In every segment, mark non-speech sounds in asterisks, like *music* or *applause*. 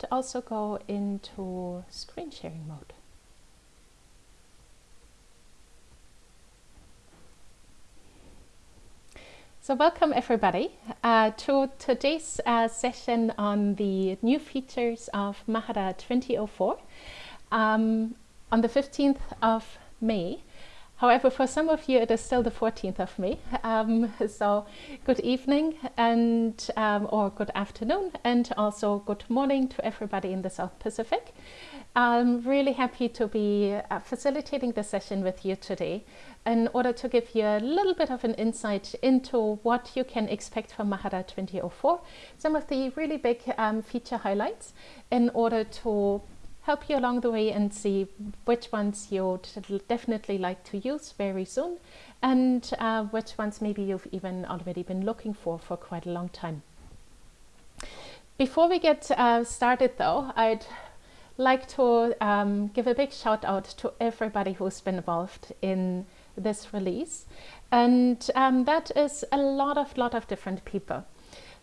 and also go into screen sharing mode. So welcome everybody uh, to today's uh, session on the new features of Mahara 2004 um, on the 15th of May. However, for some of you, it is still the 14th of May. Um, so good evening and um, or good afternoon and also good morning to everybody in the South Pacific. I'm really happy to be uh, facilitating the session with you today in order to give you a little bit of an insight into what you can expect from Mahara 2004, some of the really big um, feature highlights in order to help you along the way and see which ones you'd definitely like to use very soon and uh, which ones maybe you've even already been looking for for quite a long time. Before we get uh, started though, I'd like to um, give a big shout out to everybody who's been involved in this release. And um, that is a lot of, lot of different people.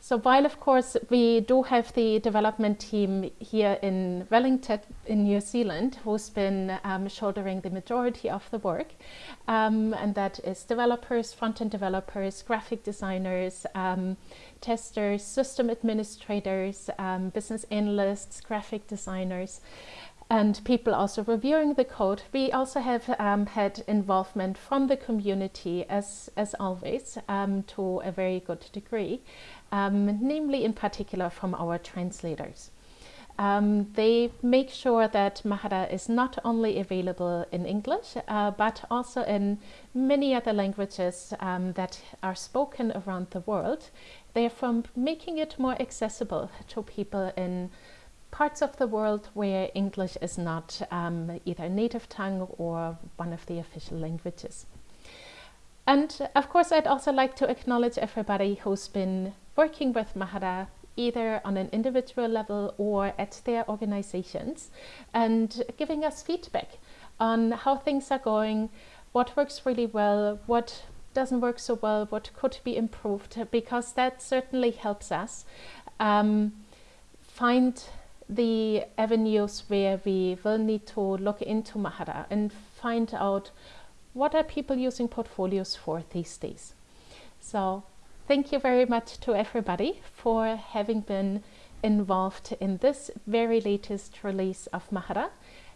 So while of course we do have the development team here in Wellington in New Zealand who's been um, shouldering the majority of the work um, and that is developers, front-end developers, graphic designers, um, testers, system administrators, um, business analysts, graphic designers and people also reviewing the code. We also have um, had involvement from the community as, as always um, to a very good degree um, namely in particular from our translators. Um, they make sure that Mahara is not only available in English, uh, but also in many other languages um, that are spoken around the world. Therefore, making it more accessible to people in parts of the world where English is not um, either native tongue or one of the official languages. And of course, I'd also like to acknowledge everybody who's been working with Mahara either on an individual level or at their organizations and giving us feedback on how things are going, what works really well, what doesn't work so well, what could be improved, because that certainly helps us um, find the avenues where we will need to look into Mahara and find out what are people using portfolios for these days. So Thank you very much to everybody for having been involved in this very latest release of Mahara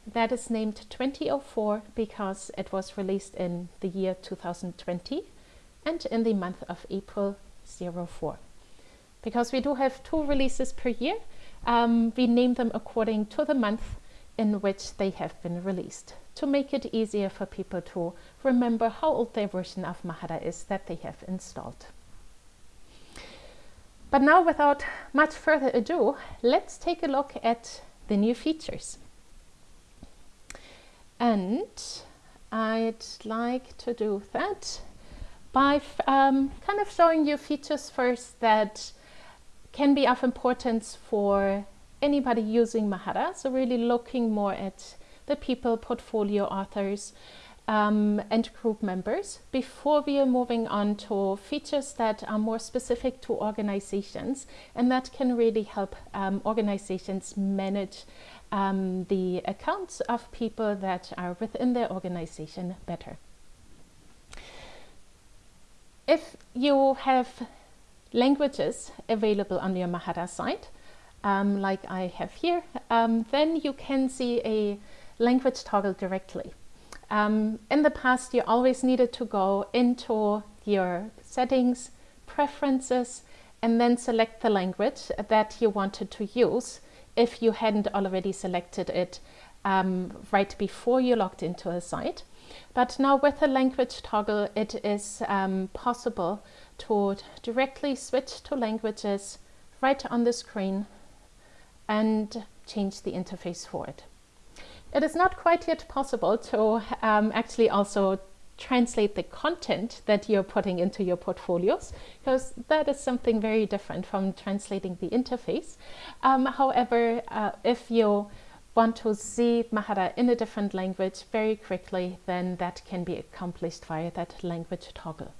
that is named 2004 because it was released in the year 2020 and in the month of April 04. Because we do have two releases per year, um, we name them according to the month in which they have been released to make it easier for people to remember how old their version of Mahara is that they have installed. But now without much further ado, let's take a look at the new features. And I'd like to do that by um, kind of showing you features first that can be of importance for anybody using Mahara. So really looking more at the people, portfolio authors, um, and group members before we are moving on to features that are more specific to organizations and that can really help um, organizations manage um, the accounts of people that are within their organization better. If you have languages available on your Mahara site, um, like I have here, um, then you can see a language toggle directly. Um, in the past, you always needed to go into your settings, preferences, and then select the language that you wanted to use if you hadn't already selected it um, right before you logged into a site. But now with the language toggle, it is um, possible to directly switch to languages right on the screen and change the interface for it. It is not quite yet possible to um, actually also translate the content that you're putting into your portfolios because that is something very different from translating the interface. Um, however, uh, if you want to see Mahara in a different language very quickly, then that can be accomplished via that language toggle.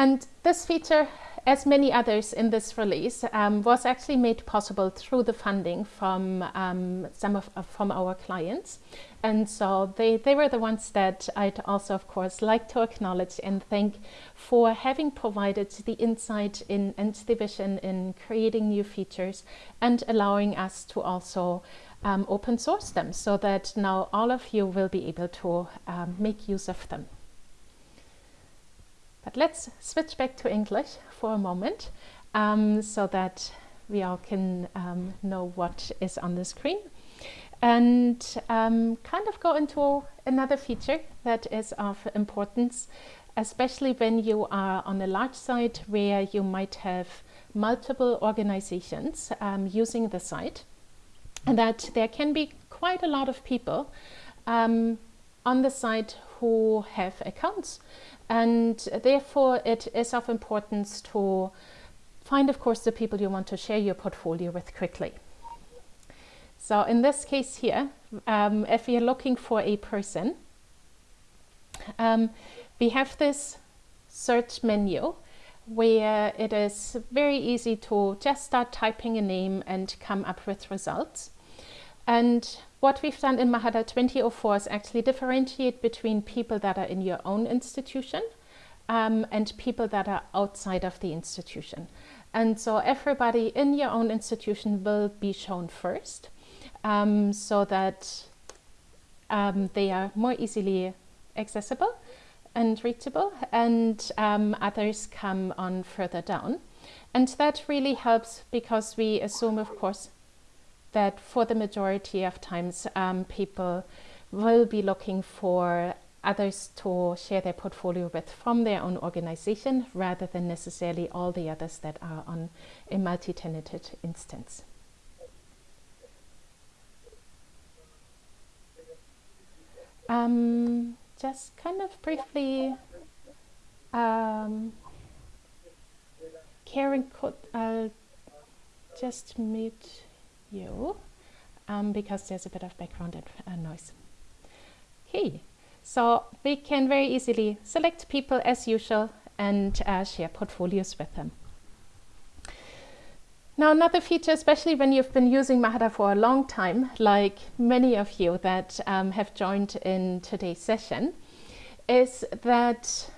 And this feature as many others in this release, um, was actually made possible through the funding from um, some of uh, from our clients. And so they, they were the ones that I'd also, of course, like to acknowledge and thank for having provided the insight in and the vision in creating new features and allowing us to also um, open source them so that now all of you will be able to um, make use of them. But let's switch back to English for a moment um, so that we all can um, know what is on the screen. And um, kind of go into another feature that is of importance, especially when you are on a large site where you might have multiple organizations um, using the site and that there can be quite a lot of people um, on the site who have accounts and therefore it is of importance to find of course the people you want to share your portfolio with quickly. So in this case here, um, if you're looking for a person, um, we have this search menu where it is very easy to just start typing a name and come up with results. And what we've done in Mahara 2004 is actually differentiate between people that are in your own institution um, and people that are outside of the institution. And so everybody in your own institution will be shown first um, so that um, they are more easily accessible and reachable and um, others come on further down. And that really helps because we assume, of course, that for the majority of times um, people will be looking for others to share their portfolio with from their own organization rather than necessarily all the others that are on a multi-tenanted instance. Um, just kind of briefly, um, Karen could uh, just mute you um, because there's a bit of background uh, noise. Okay, so we can very easily select people as usual and uh, share portfolios with them. Now another feature, especially when you've been using Mahara for a long time, like many of you that um, have joined in today's session, is that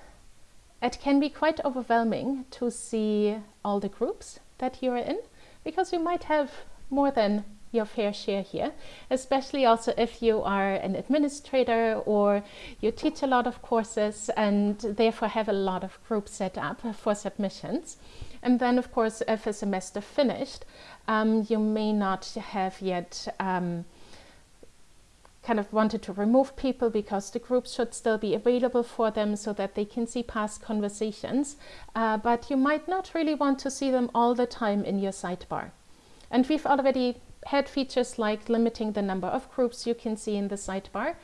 it can be quite overwhelming to see all the groups that you're in because you might have more than your fair share here, especially also if you are an administrator or you teach a lot of courses and therefore have a lot of groups set up for submissions. And then of course, if a semester finished, um, you may not have yet um, kind of wanted to remove people because the groups should still be available for them so that they can see past conversations, uh, but you might not really want to see them all the time in your sidebar. And we've already had features like limiting the number of groups you can see in the sidebar,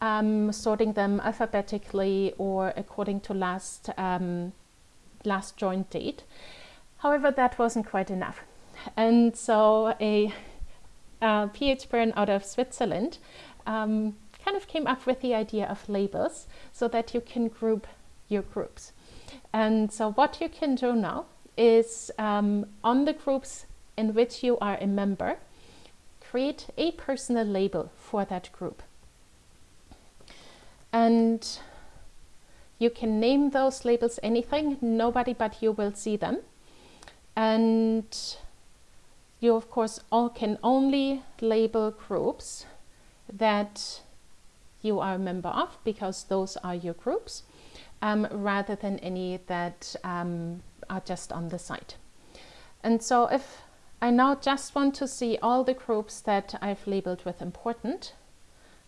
um, sorting them alphabetically or according to last, um, last joined date. However, that wasn't quite enough. And so a, a PH Bern out of Switzerland um, kind of came up with the idea of labels so that you can group your groups. And so what you can do now is um, on the groups in which you are a member, create a personal label for that group. And you can name those labels anything, nobody but you will see them. And you of course all can only label groups that you are a member of because those are your groups um, rather than any that um, are just on the site. And so if I now just want to see all the groups that I've labeled with important.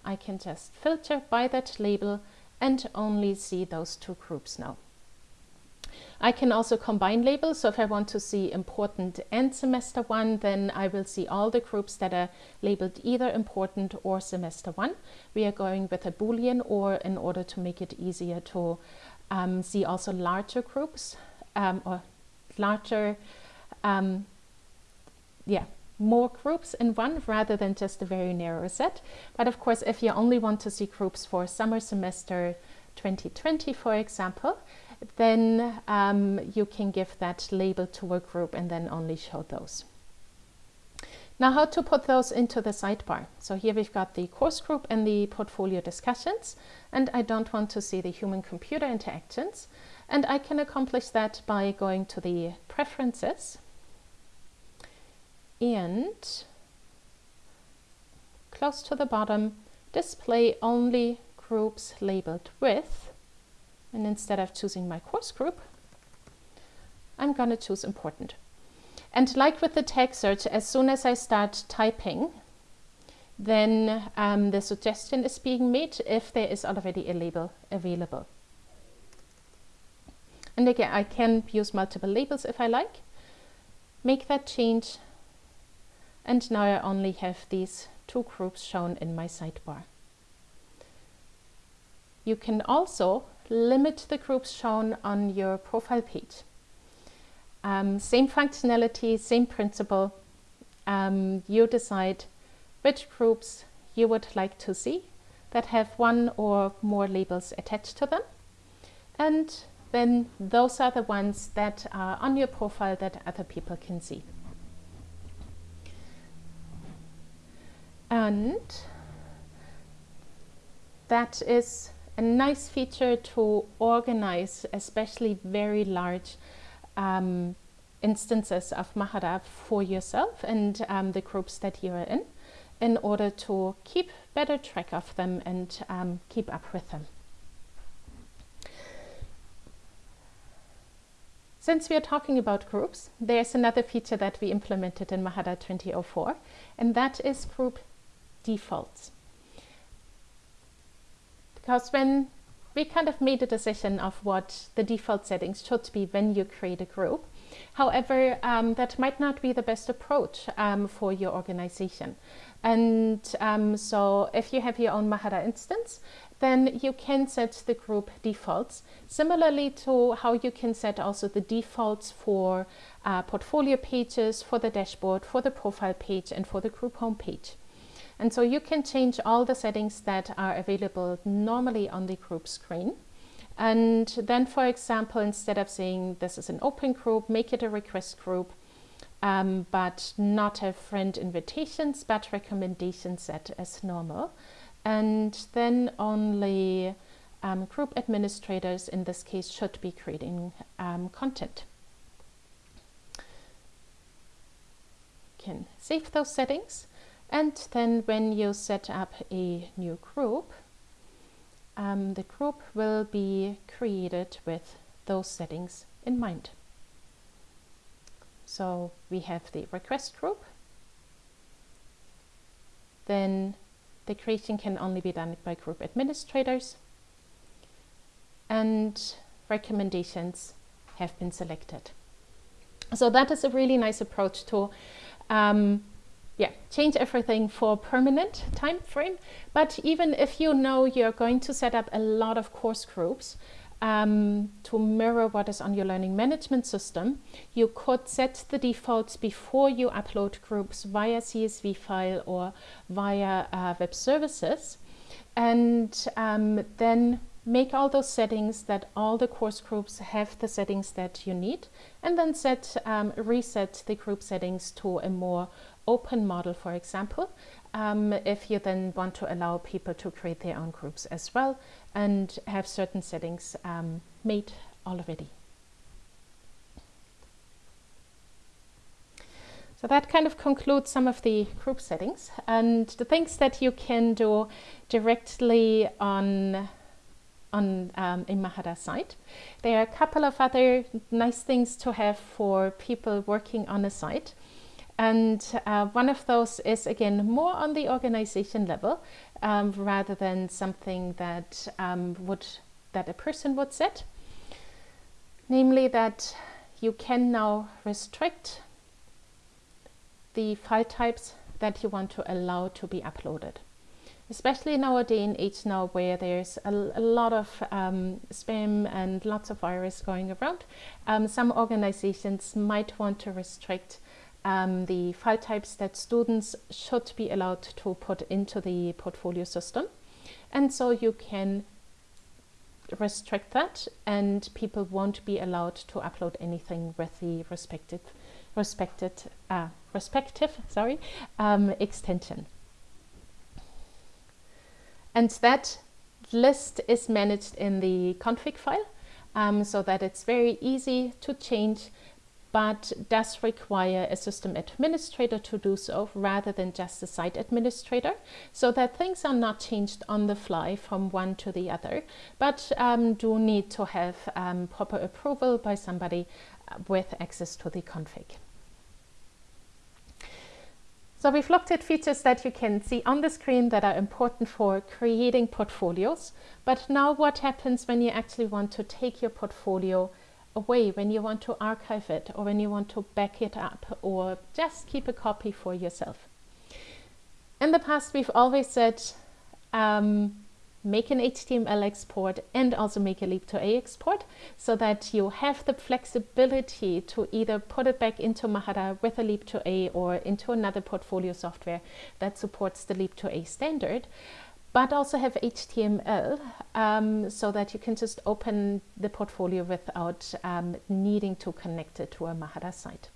I can just filter by that label and only see those two groups now. I can also combine labels, so if I want to see important and semester one, then I will see all the groups that are labeled either important or semester one. We are going with a boolean or in order to make it easier to um, see also larger groups um, or larger um, yeah, more groups in one rather than just a very narrow set. But of course, if you only want to see groups for summer semester, 2020, for example, then um, you can give that label to a group and then only show those. Now how to put those into the sidebar. So here we've got the course group and the portfolio discussions and I don't want to see the human computer interactions and I can accomplish that by going to the preferences and close to the bottom display only groups labeled with and instead of choosing my course group I'm going to choose important. And like with the tag search, as soon as I start typing, then um, the suggestion is being made if there is already a label available. And again, I can use multiple labels if I like. Make that change. And now I only have these two groups shown in my sidebar. You can also limit the groups shown on your profile page. Um, same functionality, same principle. Um, you decide which groups you would like to see that have one or more labels attached to them. And then those are the ones that are on your profile that other people can see. And that is a nice feature to organize, especially very large um, instances of Mahara for yourself and um, the groups that you are in, in order to keep better track of them and um, keep up with them. Since we are talking about groups, there's another feature that we implemented in Mahara 2004, and that is group defaults. Because when we kind of made a decision of what the default settings should be when you create a group. However, um, that might not be the best approach um, for your organization. And um, so if you have your own Mahara instance, then you can set the group defaults, similarly to how you can set also the defaults for uh, portfolio pages, for the dashboard, for the profile page, and for the group homepage. And so you can change all the settings that are available normally on the group screen. And then, for example, instead of saying this is an open group, make it a request group, um, but not have friend invitations, but recommendations set as normal. And then only um, group administrators, in this case, should be creating um, content. Can save those settings and then when you set up a new group, um, the group will be created with those settings in mind. So we have the request group. Then the creation can only be done by group administrators. And recommendations have been selected. So that is a really nice approach to um, yeah, change everything for permanent time frame. But even if you know you're going to set up a lot of course groups um, to mirror what is on your learning management system, you could set the defaults before you upload groups via CSV file or via uh, web services. And um, then make all those settings that all the course groups have the settings that you need and then set um, reset the group settings to a more open model, for example, um, if you then want to allow people to create their own groups as well and have certain settings um, made already. So that kind of concludes some of the group settings and the things that you can do directly on on um, a Mahara site. There are a couple of other nice things to have for people working on a site. And uh, one of those is again more on the organization level um, rather than something that um, would that a person would set. Namely that you can now restrict the file types that you want to allow to be uploaded. Especially nowadays in age now where there's a, a lot of um, spam and lots of virus going around, um, some organizations might want to restrict um, the file types that students should be allowed to put into the portfolio system. And so you can restrict that and people won't be allowed to upload anything with the respective respected uh, respective sorry um, extension and that list is managed in the config file um, so that it's very easy to change but does require a system administrator to do so rather than just a site administrator so that things are not changed on the fly from one to the other but um, do need to have um, proper approval by somebody uh, with access to the config. So we've looked at features that you can see on the screen that are important for creating portfolios. But now what happens when you actually want to take your portfolio away, when you want to archive it or when you want to back it up or just keep a copy for yourself? In the past, we've always said um, make an HTML export and also make a leap2a export so that you have the flexibility to either put it back into Mahara with a leap2a or into another portfolio software that supports the leap2a standard but also have HTML um, so that you can just open the portfolio without um, needing to connect it to a Mahara site.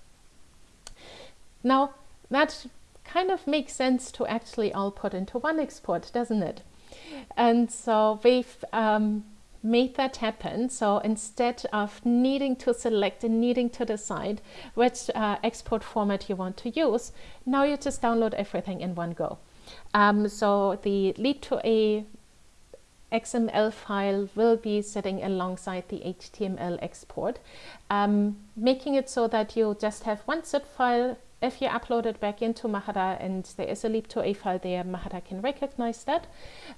Now that kind of makes sense to actually all put into one export, doesn't it? And so we've um, made that happen. So instead of needing to select and needing to decide which uh, export format you want to use, now you just download everything in one go. Um, so the Leap2a XML file will be sitting alongside the HTML export, um, making it so that you just have one zip file if you upload it back into Mahara and there is a leap2a file there, Mahara can recognize that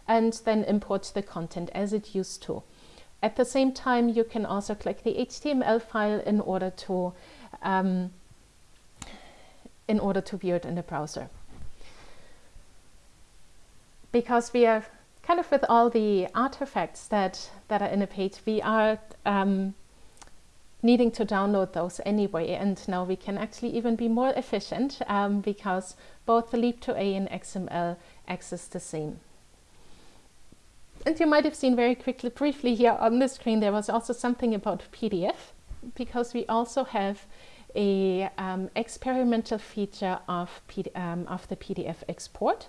and then import the content as it used to. At the same time, you can also click the HTML file in order to um, in order to view it in the browser. Because we are kind of with all the artifacts that, that are in a page, we are um, needing to download those anyway. And now we can actually even be more efficient um, because both the Leap2a and XML access the same. And you might have seen very quickly, briefly here on the screen, there was also something about PDF because we also have a um, experimental feature of, um, of the PDF export,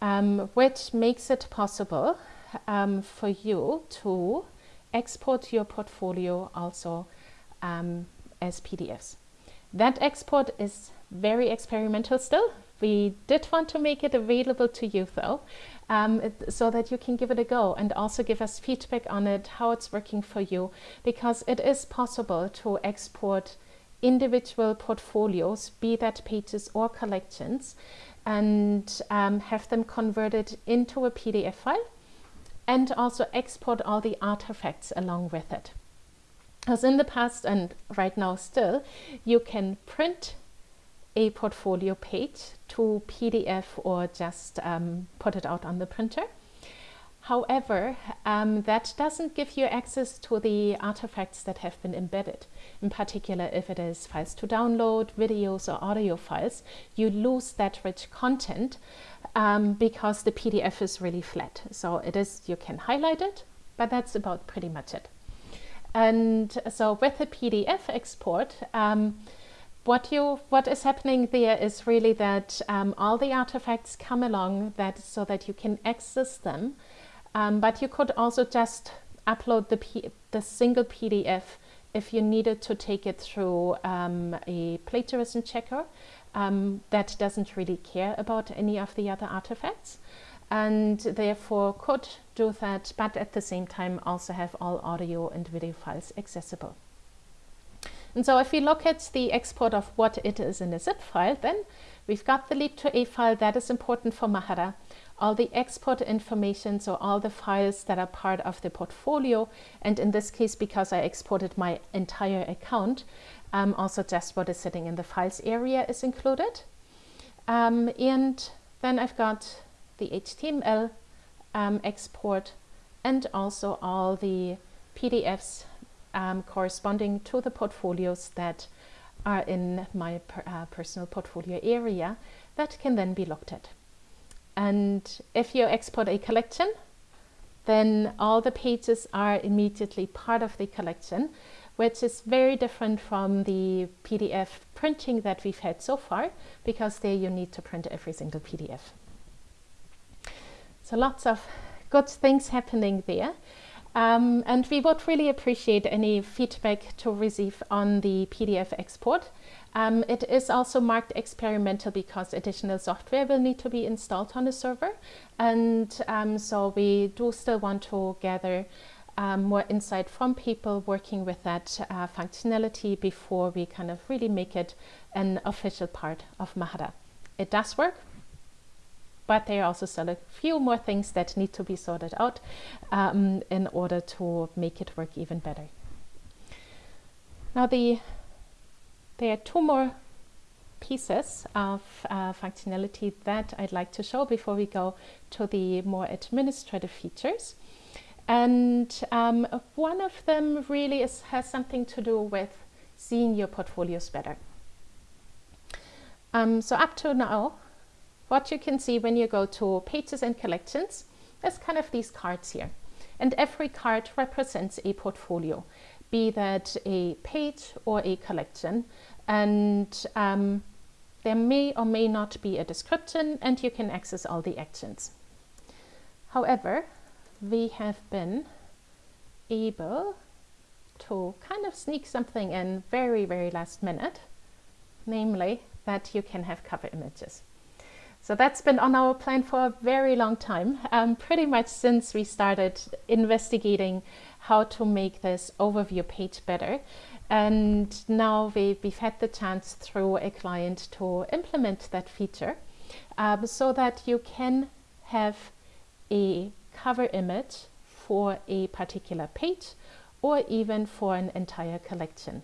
um, which makes it possible um, for you to export your portfolio also um, as PDFs. That export is very experimental still. We did want to make it available to you though, um, so that you can give it a go and also give us feedback on it, how it's working for you, because it is possible to export individual portfolios, be that pages or collections, and um, have them converted into a PDF file and also export all the artifacts along with it. As in the past and right now still, you can print a portfolio page to PDF or just um, put it out on the printer. However, um, that doesn't give you access to the artifacts that have been embedded. In particular, if it is files to download, videos or audio files, you lose that rich content um, because the PDF is really flat. So it is, you can highlight it, but that's about pretty much it. And so with the PDF export, um, what you what is happening there is really that um, all the artifacts come along that so that you can access them, um, but you could also just upload the P the single PDF if you needed to take it through um, a plagiarism checker um, that doesn't really care about any of the other artifacts and therefore could do that, but at the same time also have all audio and video files accessible. And so if we look at the export of what it is in a zip file, then we've got the leap2a file that is important for Mahara, all the export information, so all the files that are part of the portfolio, and in this case, because I exported my entire account, um, also just what is sitting in the files area is included. Um, and then I've got the HTML um, export and also all the PDFs um, corresponding to the portfolios that are in my per, uh, personal portfolio area that can then be looked at. And if you export a collection, then all the pages are immediately part of the collection, which is very different from the PDF printing that we've had so far, because there you need to print every single PDF. So lots of good things happening there. Um, and we would really appreciate any feedback to receive on the PDF export. Um, it is also marked experimental because additional software will need to be installed on the server. And um, so we do still want to gather um, more insight from people working with that uh, functionality before we kind of really make it an official part of Mahara. It does work, but there are also still a few more things that need to be sorted out um, in order to make it work even better. Now the there are two more pieces of uh, functionality that I'd like to show before we go to the more administrative features. And um, one of them really is, has something to do with seeing your portfolios better. Um, so up to now, what you can see when you go to pages and collections is kind of these cards here. And every card represents a portfolio, be that a page or a collection. And um, there may or may not be a description and you can access all the actions. However, we have been able to kind of sneak something in very, very last minute, namely that you can have cover images. So that's been on our plan for a very long time, um, pretty much since we started investigating how to make this overview page better. And now we, have had the chance through a client to implement that feature um, so that you can have a cover image for a particular page or even for an entire collection.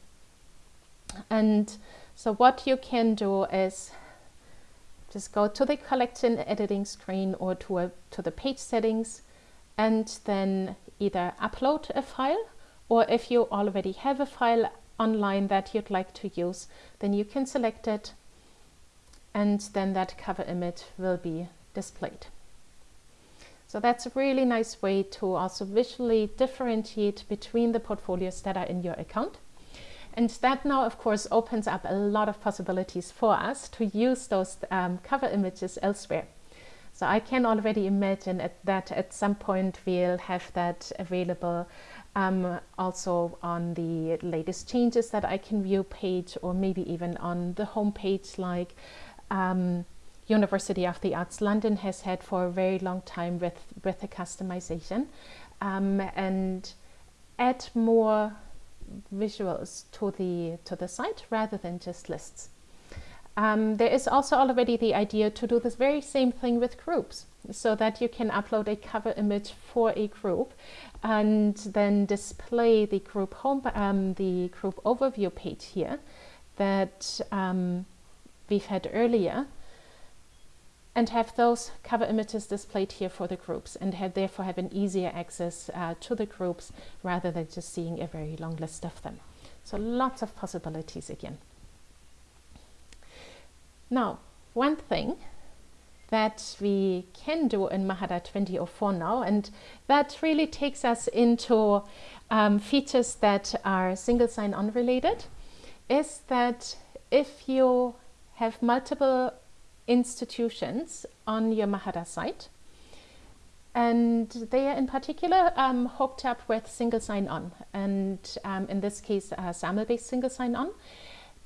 And so what you can do is just go to the collection editing screen or to, a, to the page settings and then either upload a file or if you already have a file online that you'd like to use, then you can select it and then that cover image will be displayed. So that's a really nice way to also visually differentiate between the portfolios that are in your account. And that now, of course, opens up a lot of possibilities for us to use those um, cover images elsewhere. So I can already imagine at that at some point we'll have that available um, also on the latest changes that I can view page or maybe even on the home page like um, University of the Arts London has had for a very long time with, with the customization um, and add more visuals to the, to the site rather than just lists. Um, there is also already the idea to do this very same thing with groups so that you can upload a cover image for a group and then display the group home um, the group overview page here that um, we've had earlier and have those cover images displayed here for the groups and have therefore have an easier access uh, to the groups rather than just seeing a very long list of them. So lots of possibilities again. Now, one thing that we can do in Mahara 2004 now, and that really takes us into um, features that are single sign-on related, is that if you have multiple institutions on your Mahara site. And they are in particular um, hooked up with single sign-on, and um, in this case, uh, SAML-based single sign-on.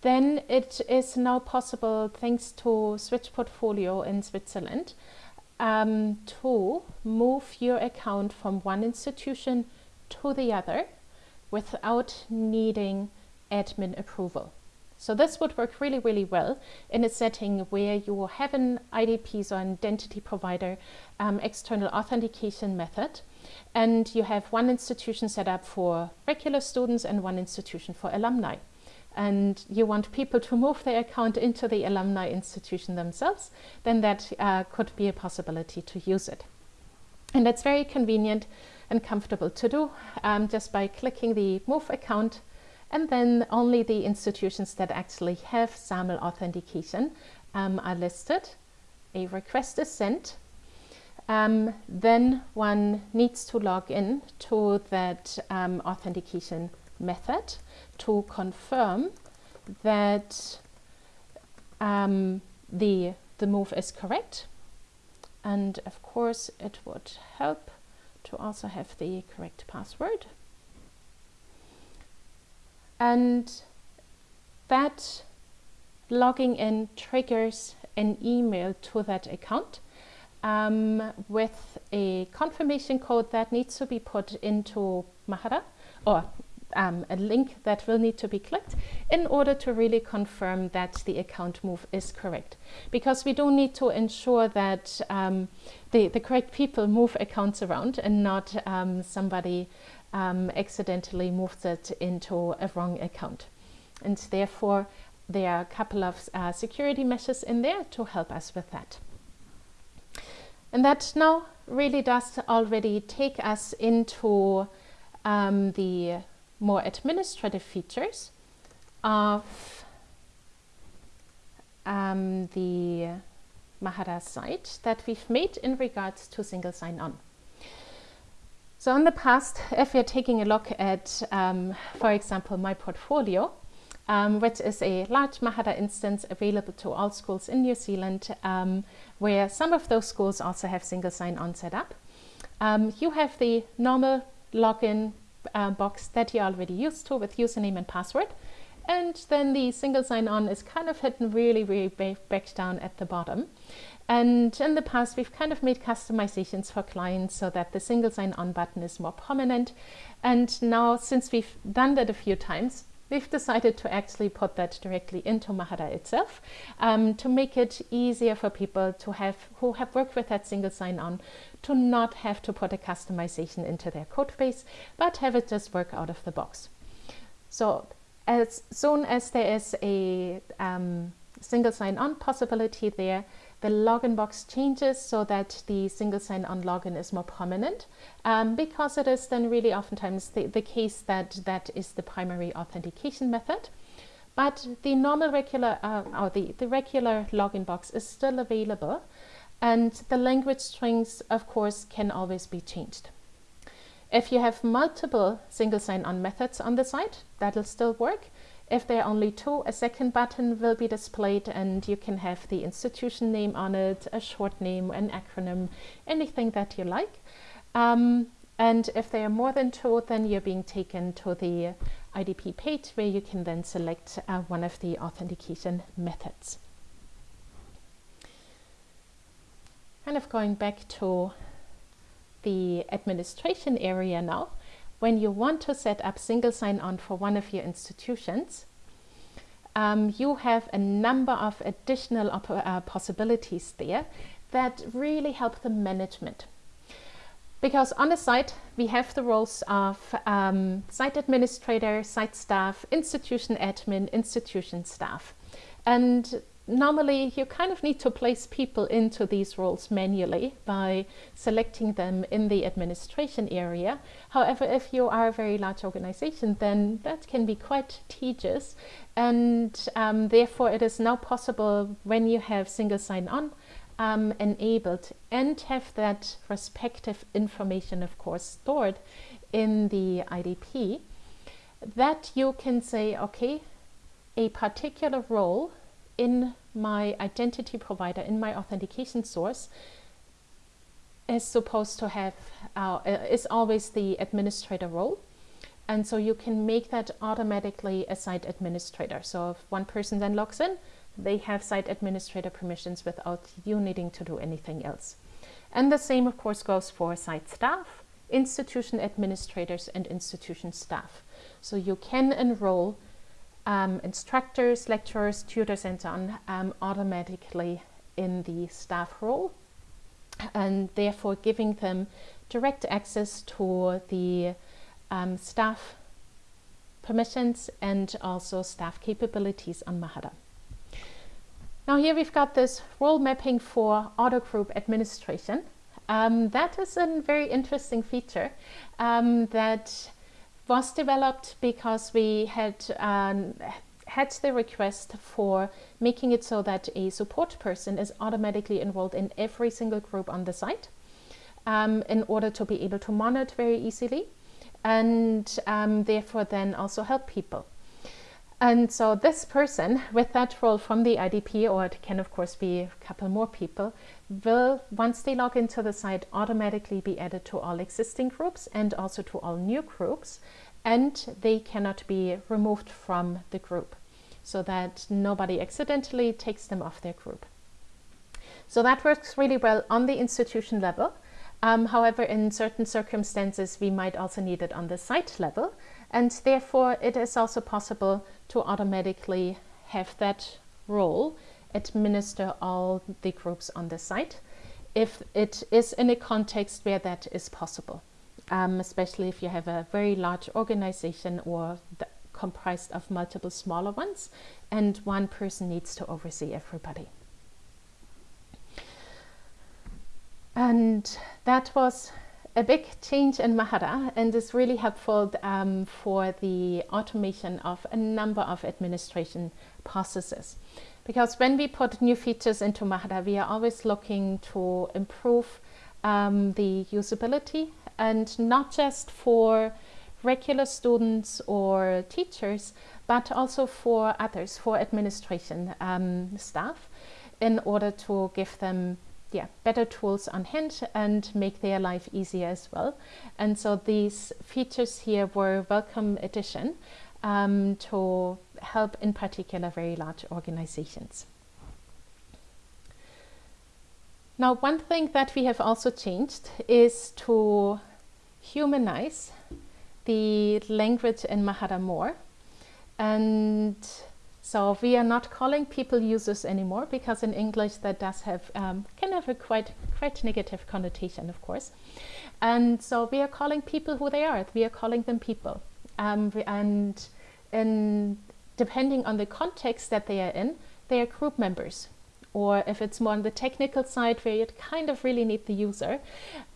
Then it is now possible, thanks to Switch Portfolio in Switzerland, um, to move your account from one institution to the other without needing admin approval. So this would work really, really well in a setting where you have an IDP, an identity provider, um, external authentication method, and you have one institution set up for regular students and one institution for alumni. And you want people to move their account into the alumni institution themselves, then that uh, could be a possibility to use it. And that's very convenient and comfortable to do um, just by clicking the Move Account and then only the institutions that actually have SAML authentication um, are listed. A request is sent um, then one needs to log in to that um, authentication method to confirm that um, the, the move is correct. And of course, it would help to also have the correct password. And that logging in triggers an email to that account um, with a confirmation code that needs to be put into Mahara or um, a link that will need to be clicked in order to really confirm that the account move is correct. Because we do need to ensure that um, the, the correct people move accounts around and not um, somebody um, accidentally moves it into a wrong account. And therefore, there are a couple of uh, security measures in there to help us with that. And that now really does already take us into um, the more administrative features of um, the Mahara site that we've made in regards to single sign-on. So in the past, if you're taking a look at, um, for example, MyPortfolio, um, which is a large Mahara instance available to all schools in New Zealand, um, where some of those schools also have single sign-on set up. Um, you have the normal login uh, box that you're already used to with username and password. And then the single sign-on is kind of hidden really, really back down at the bottom. And in the past, we've kind of made customizations for clients so that the single sign-on button is more prominent. And now, since we've done that a few times, we've decided to actually put that directly into Mahara itself um, to make it easier for people to have who have worked with that single sign-on to not have to put a customization into their code base, but have it just work out of the box. So as soon as there is a um, single sign-on possibility there, the login box changes so that the single sign-on login is more prominent um, because it is then really oftentimes the, the case that that is the primary authentication method. But the normal regular uh, or the, the regular login box is still available and the language strings of course can always be changed. If you have multiple single sign-on methods on the site, that'll still work. If there are only two, a second button will be displayed and you can have the institution name on it, a short name, an acronym, anything that you like. Um, and if there are more than two, then you're being taken to the IDP page where you can then select uh, one of the authentication methods. Kind of going back to the administration area now when you want to set up single sign-on for one of your institutions, um, you have a number of additional uh, possibilities there that really help the management. Because on the site, we have the roles of um, site administrator, site staff, institution admin, institution staff. And normally you kind of need to place people into these roles manually by selecting them in the administration area. However, if you are a very large organization, then that can be quite tedious. And um, therefore, it is now possible when you have single sign-on um, enabled and have that respective information, of course, stored in the IDP, that you can say, okay, a particular role in my identity provider, in my authentication source, is supposed to have, uh, is always the administrator role. And so you can make that automatically a site administrator. So if one person then logs in, they have site administrator permissions without you needing to do anything else. And the same, of course, goes for site staff, institution administrators, and institution staff. So you can enroll um, instructors, lecturers, tutors and so on um, automatically in the staff role and therefore giving them direct access to the um, staff permissions and also staff capabilities on Mahara. Now here we've got this role mapping for auto group administration. Um, that is a very interesting feature um, that was developed because we had um, had the request for making it so that a support person is automatically enrolled in every single group on the site. um, in order to be able to monitor very easily and um, therefore then also help people. And so this person with that role from the IDP, or it can of course be a couple more people, will, once they log into the site, automatically be added to all existing groups and also to all new groups. And they cannot be removed from the group so that nobody accidentally takes them off their group. So that works really well on the institution level. Um, however, in certain circumstances, we might also need it on the site level. And therefore, it is also possible to automatically have that role administer all the groups on the site if it is in a context where that is possible, um, especially if you have a very large organization or comprised of multiple smaller ones and one person needs to oversee everybody. And that was a big change in Mahara and is really helpful um, for the automation of a number of administration processes. Because when we put new features into Mahara, we are always looking to improve um, the usability and not just for regular students or teachers, but also for others, for administration um, staff, in order to give them yeah, better tools on hand and make their life easier as well. And so these features here were welcome addition um, to help in particular very large organizations. Now, one thing that we have also changed is to humanize the language in Mahara more. And so we are not calling people users anymore because in English that does have um, can have a quite quite negative connotation, of course. And so we are calling people who they are. We are calling them people. Um, and and depending on the context that they are in, they are group members. Or if it's more on the technical side where you kind of really need the user,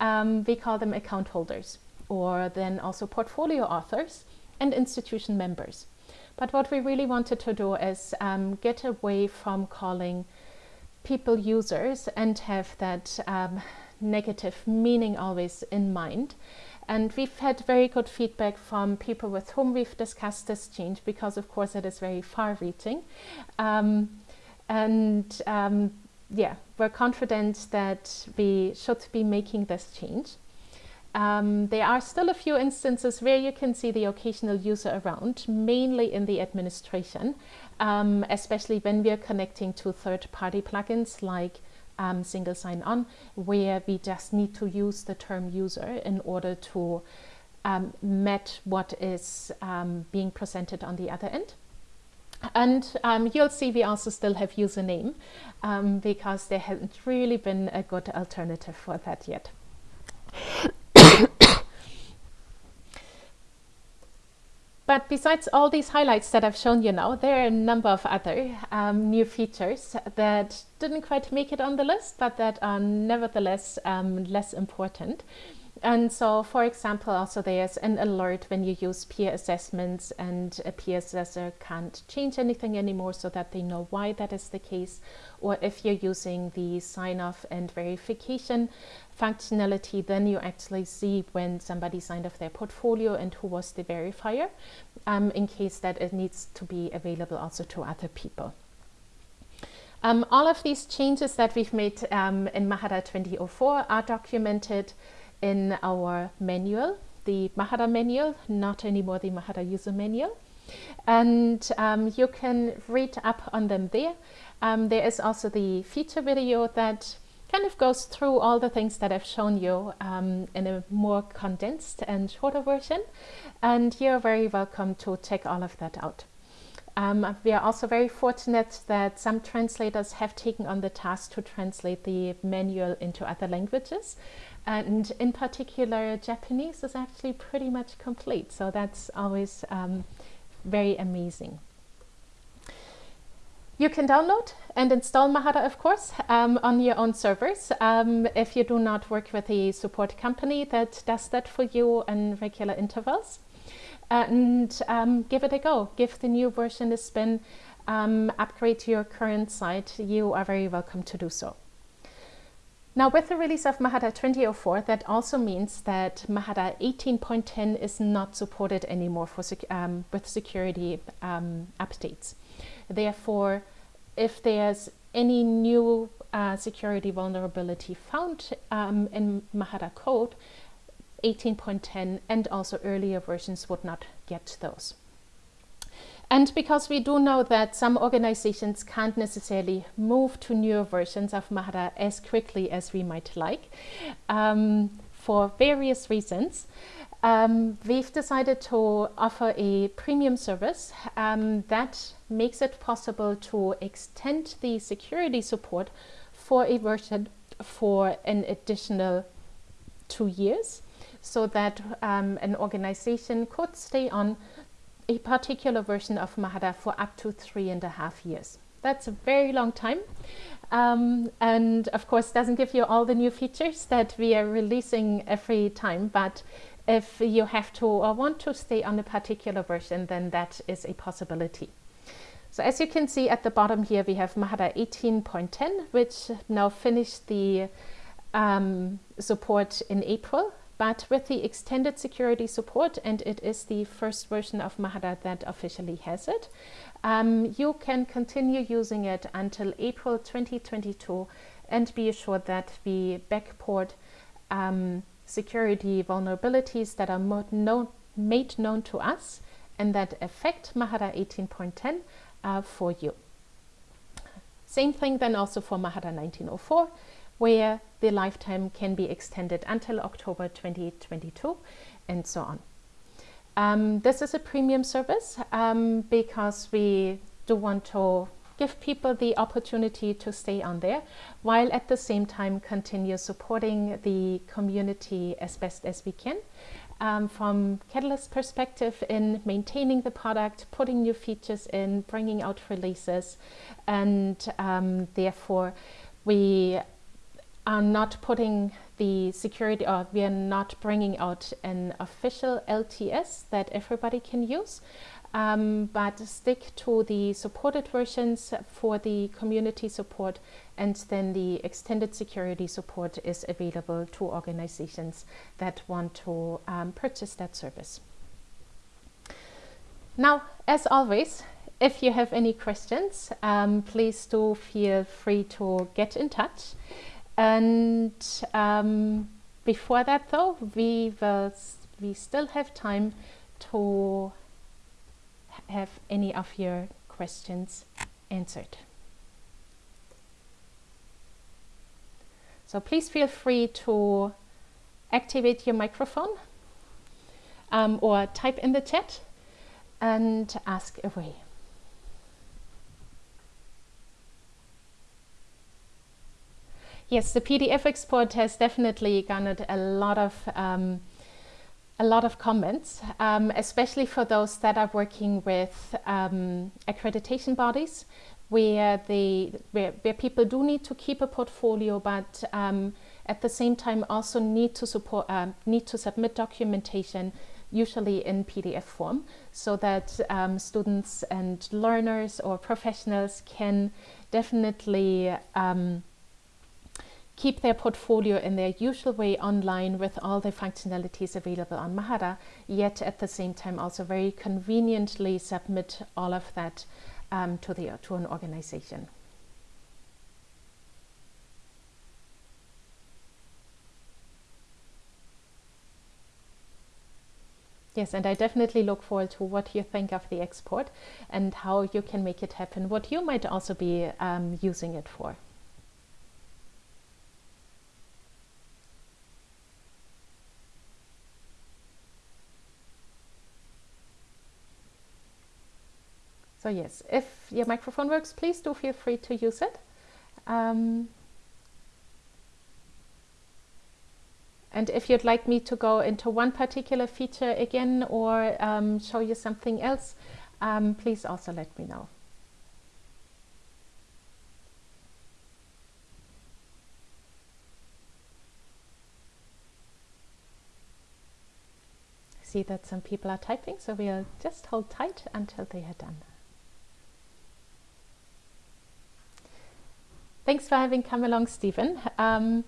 um, we call them account holders or then also portfolio authors and institution members. But what we really wanted to do is um, get away from calling people users and have that um, negative meaning always in mind. And we've had very good feedback from people with whom we've discussed this change because of course it is very far reaching. Um, and um, yeah, we're confident that we should be making this change. Um, there are still a few instances where you can see the occasional user around, mainly in the administration, um, especially when we are connecting to third-party plugins like um, single sign-on, where we just need to use the term user in order to um, match what is um, being presented on the other end. And um, you'll see we also still have username because there hasn't really been a good alternative for that yet. *coughs* But besides all these highlights that I've shown you now, there are a number of other um, new features that didn't quite make it on the list, but that are nevertheless um, less important. And so, for example, also there's an alert when you use peer assessments and a peer assessor can't change anything anymore so that they know why that is the case. Or if you're using the sign off and verification functionality, then you actually see when somebody signed off their portfolio and who was the verifier um, in case that it needs to be available also to other people. Um, all of these changes that we've made um, in Mahara 2004 are documented in our manual, the Mahara manual, not anymore the Mahara user manual. And um, you can read up on them there. Um, there is also the feature video that kind of goes through all the things that I've shown you um, in a more condensed and shorter version. And you're very welcome to check all of that out. Um, we are also very fortunate that some translators have taken on the task to translate the manual into other languages. And in particular, Japanese is actually pretty much complete. So that's always um, very amazing. You can download and install Mahara, of course, um, on your own servers. Um, if you do not work with a support company that does that for you in regular intervals. And um, give it a go. Give the new version a spin. Um, upgrade to your current site. You are very welcome to do so. Now with the release of Mahara 2004, that also means that Mahara 18.10 is not supported anymore for sec um, with security um, updates. Therefore, if there's any new uh, security vulnerability found um, in Mahara code, 18.10 and also earlier versions would not get those. And because we do know that some organizations can't necessarily move to newer versions of Mahara as quickly as we might like, um, for various reasons, um, we've decided to offer a premium service um, that makes it possible to extend the security support for a version for an additional two years so that um, an organization could stay on a particular version of Mahara for up to three and a half years. That's a very long time. Um, and of course doesn't give you all the new features that we are releasing every time, but if you have to or want to stay on a particular version, then that is a possibility. So as you can see at the bottom here, we have Mahara 18.10, which now finished the um, support in April but with the extended security support, and it is the first version of Mahara that officially has it, um, you can continue using it until April 2022 and be assured that we backport um, security vulnerabilities that are made known to us and that affect Mahara 18.10 uh, for you. Same thing then also for Mahara 1904 where the lifetime can be extended until October 2022 and so on. Um, this is a premium service um, because we do want to give people the opportunity to stay on there while at the same time continue supporting the community as best as we can um, from Catalyst perspective in maintaining the product, putting new features in, bringing out releases and um, therefore we are not putting the security or we are not bringing out an official LTS that everybody can use um, but stick to the supported versions for the community support and then the extended security support is available to organizations that want to um, purchase that service. Now, as always, if you have any questions, um, please do feel free to get in touch. And um, before that though, we will, we still have time to have any of your questions answered. So please feel free to activate your microphone um, or type in the chat and ask away. Yes, the PDF export has definitely garnered a lot of um, a lot of comments, um, especially for those that are working with um, accreditation bodies, where they where, where people do need to keep a portfolio, but um, at the same time also need to support uh, need to submit documentation usually in PDF form so that um, students and learners or professionals can definitely um, keep their portfolio in their usual way online with all the functionalities available on Mahara, yet at the same time also very conveniently submit all of that um, to, the, to an organization. Yes, and I definitely look forward to what you think of the export and how you can make it happen, what you might also be um, using it for. So yes, if your microphone works, please do feel free to use it. Um, and if you'd like me to go into one particular feature again or um, show you something else, um, please also let me know. see that some people are typing, so we'll just hold tight until they are done. Thanks for having come along, Stephen. Um,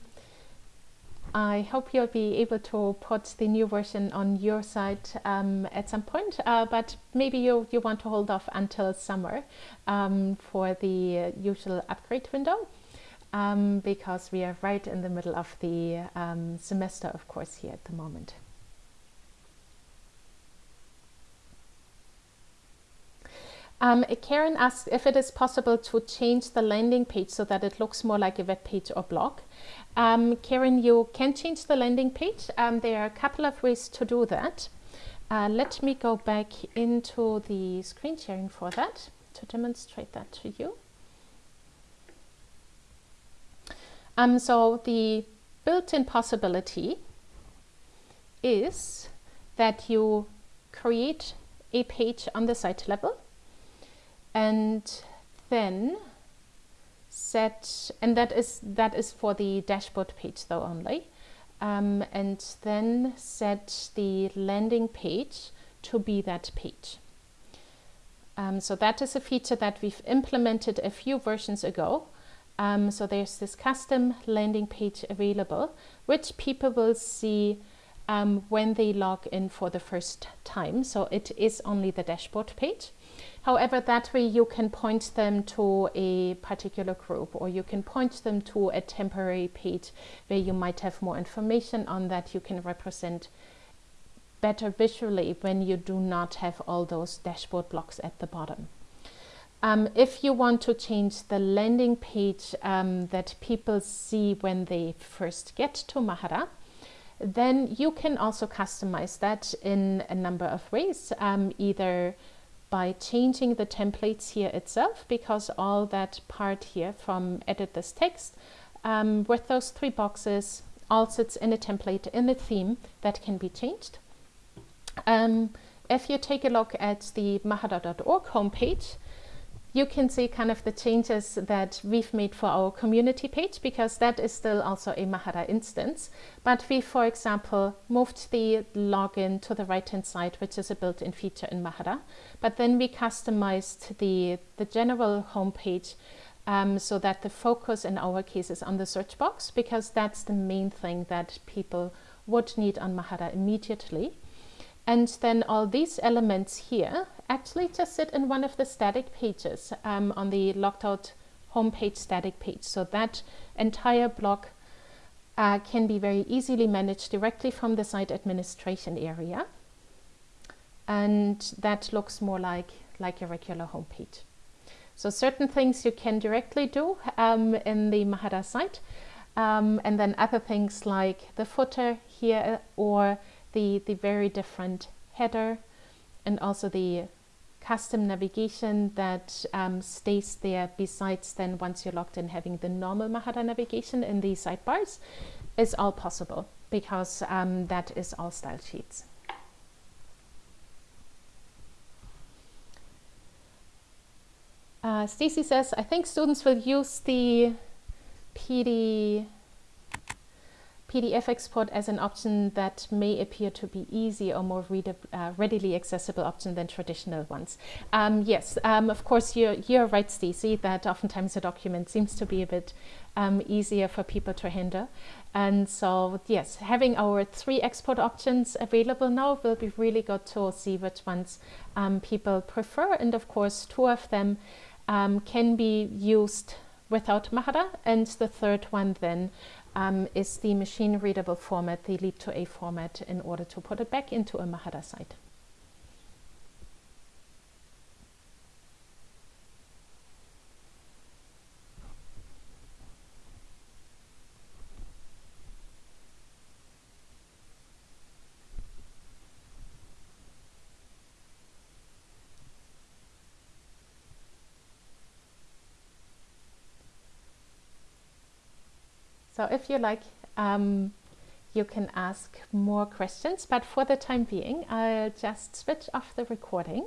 I hope you'll be able to put the new version on your site um, at some point, uh, but maybe you, you want to hold off until summer um, for the usual upgrade window um, because we are right in the middle of the um, semester, of course, here at the moment. Um, Karen asked if it is possible to change the landing page so that it looks more like a web page or blog. Um, Karen, you can change the landing page. Um, there are a couple of ways to do that. Uh, let me go back into the screen sharing for that to demonstrate that to you. Um, so the built-in possibility is that you create a page on the site level and then set and that is that is for the dashboard page though only. Um, and then set the landing page to be that page. Um, so that is a feature that we've implemented a few versions ago. Um, so there's this custom landing page available which people will see um, when they log in for the first time. So it is only the dashboard page. However, that way you can point them to a particular group or you can point them to a temporary page where you might have more information on that. You can represent better visually when you do not have all those dashboard blocks at the bottom. Um, if you want to change the landing page um, that people see when they first get to Mahara, then you can also customize that in a number of ways, um, either by changing the templates here itself because all that part here from edit this text um, with those three boxes all sits in a template in the theme that can be changed. Um, if you take a look at the mahara.org homepage, you can see kind of the changes that we've made for our community page because that is still also a Mahara instance. But we, for example, moved the login to the right-hand side, which is a built-in feature in Mahara. But then we customized the, the general homepage um, so that the focus in our case is on the search box because that's the main thing that people would need on Mahara immediately. And then all these elements here actually just sit in one of the static pages um, on the logged out homepage static page. So that entire block uh, can be very easily managed directly from the site administration area. And that looks more like, like a regular homepage. So certain things you can directly do um, in the Mahara site. Um, and then other things like the footer here or the, the very different header and also the custom navigation that um, stays there besides then once you're logged in having the normal Mahara navigation in the sidebars is all possible because um, that is all style sheets. Uh, Stacy says, I think students will use the PD PDF export as an option that may appear to be easy or more uh, readily accessible option than traditional ones. Um, yes, um, of course, you're, you're right, Stacey, that oftentimes a document seems to be a bit um, easier for people to handle. And so, yes, having our three export options available now will be really good to see which ones um, people prefer. And of course, two of them um, can be used without Mahara and the third one then um, is the machine readable format, the leap2a format, in order to put it back into a Mahara site. So if you like, um, you can ask more questions, but for the time being, I'll just switch off the recording.